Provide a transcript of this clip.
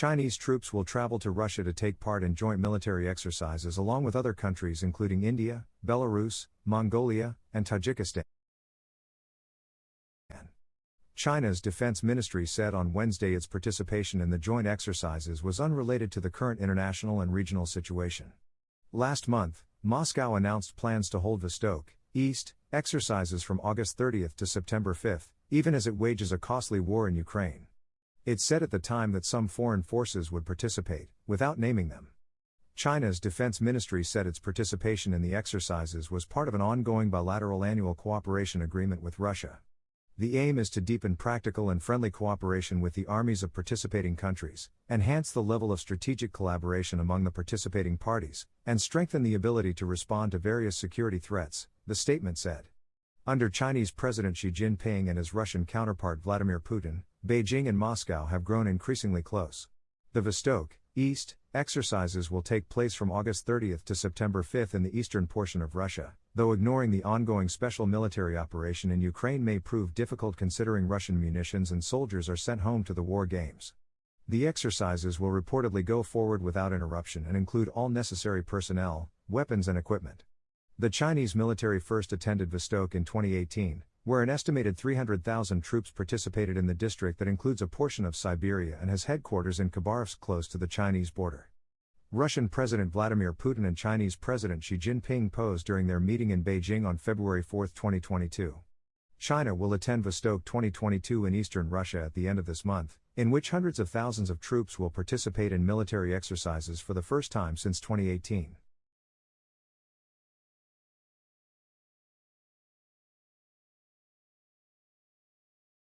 Chinese troops will travel to Russia to take part in joint military exercises along with other countries including India, Belarus, Mongolia, and Tajikistan. China's defense ministry said on Wednesday its participation in the joint exercises was unrelated to the current international and regional situation. Last month, Moscow announced plans to hold Vostok, East, exercises from August 30 to September 5, even as it wages a costly war in Ukraine. It said at the time that some foreign forces would participate, without naming them. China's defense ministry said its participation in the exercises was part of an ongoing bilateral annual cooperation agreement with Russia. The aim is to deepen practical and friendly cooperation with the armies of participating countries, enhance the level of strategic collaboration among the participating parties, and strengthen the ability to respond to various security threats, the statement said. Under Chinese President Xi Jinping and his Russian counterpart Vladimir Putin, Beijing and Moscow have grown increasingly close. The Vostok, East, exercises will take place from August 30 to September 5 in the eastern portion of Russia, though ignoring the ongoing special military operation in Ukraine may prove difficult considering Russian munitions and soldiers are sent home to the war games. The exercises will reportedly go forward without interruption and include all necessary personnel, weapons, and equipment. The Chinese military first attended Vostok in 2018, where an estimated 300,000 troops participated in the district that includes a portion of Siberia and has headquarters in Khabarovsk close to the Chinese border. Russian President Vladimir Putin and Chinese President Xi Jinping posed during their meeting in Beijing on February 4, 2022. China will attend Vostok 2022 in eastern Russia at the end of this month, in which hundreds of thousands of troops will participate in military exercises for the first time since 2018.